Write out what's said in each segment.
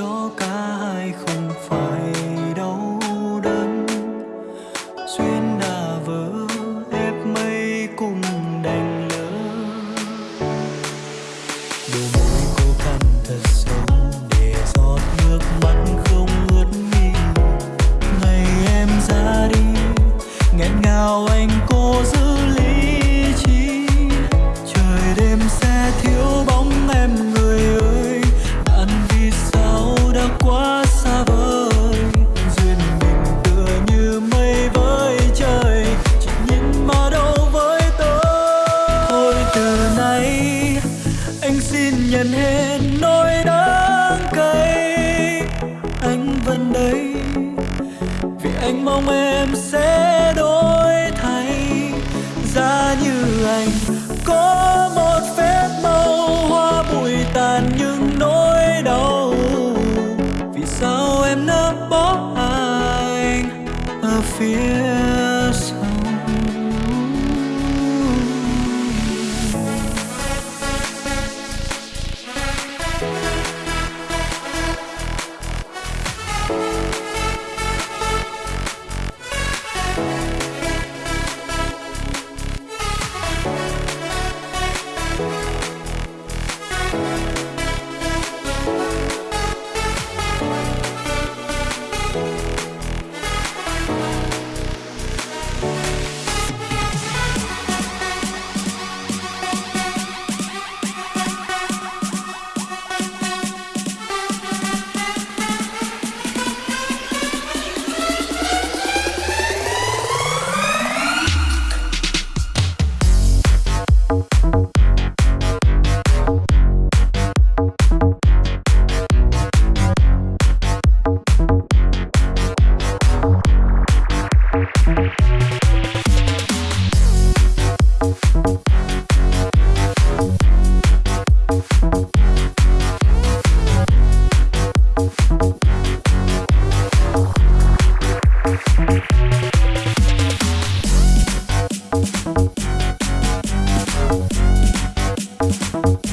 说该回 anh mong em sẽ Thank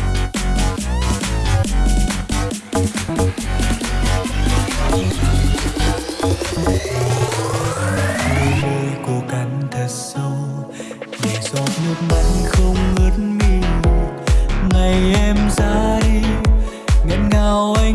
ngày em dài nghẹn ngào anh